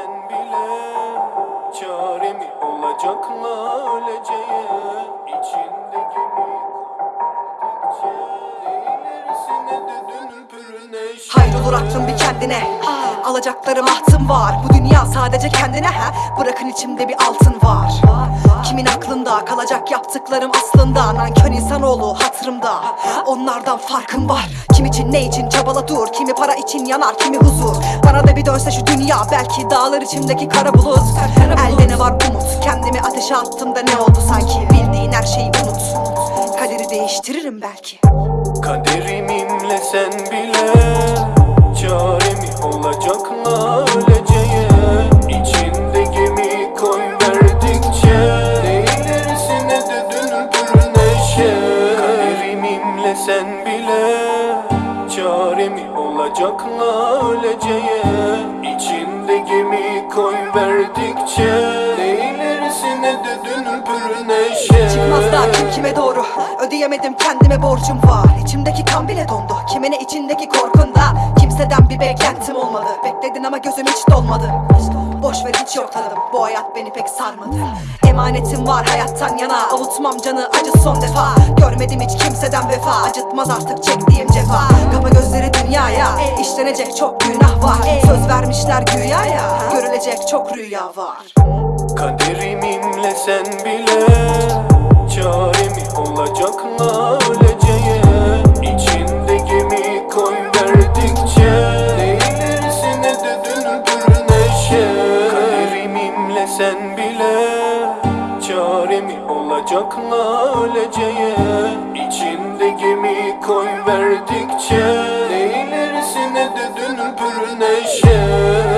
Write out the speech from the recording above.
sen bile Çare mi olacakla öleceğe İçinde gemi koydukça İlerisine de dönüp ürüne Hayır olur aklın bir kendine. Alacaklarım ahtım var. Bu dünya sadece kendine ha. Bırakın içimde bir altın var. Kimin aklında kalacak yaptıklarım aslında? Nankör insanoğlu hatırımda Onlardan farkım var. Kim için ne için çabala dur. Kimi para için yanar kimi huzur. Bana da bir dönse şu dünya Belki dağlar içimdeki kara bulut. Elde ne var umut? Kendimi ateşe attım da ne oldu sanki? Bildiğin her şeyi unut. Kaderi değiştiririm belki. Kaderimimle sen bile Kaderimimle sen bile Çare mi olacakla öleceğe. İçinde gemi koy verdikçe Ne ilerisine de dönüp neşe. Çıkmaz daha kim kime doğru? Ödeyemedim kendime borcum var. İçimdeki kan bile dondu. Kimine içindeki korkunda Kimseden bir beklentim olmadı. Bekledin ama gözüm hiç dolmadı Boş ver hiç yokladım Bu hayat beni pek sarmadı. Emanetim var hayattan yana. Avutmam canı acı son defa. Görmedim hiç kimseden vefa. Acıtmaz artık çektiğim cefa. Kapa gözleri dünyaya. İşlenecek çok günah var. Söz vermişler güya ya Görülecek çok rüya var. Kaderimimle sen bile Çare mi olacakla öleceğe sen bile Çare mi olacakla öleceğe İçinde gemi koy verdikçe Ne ilerisine de dönüp neşe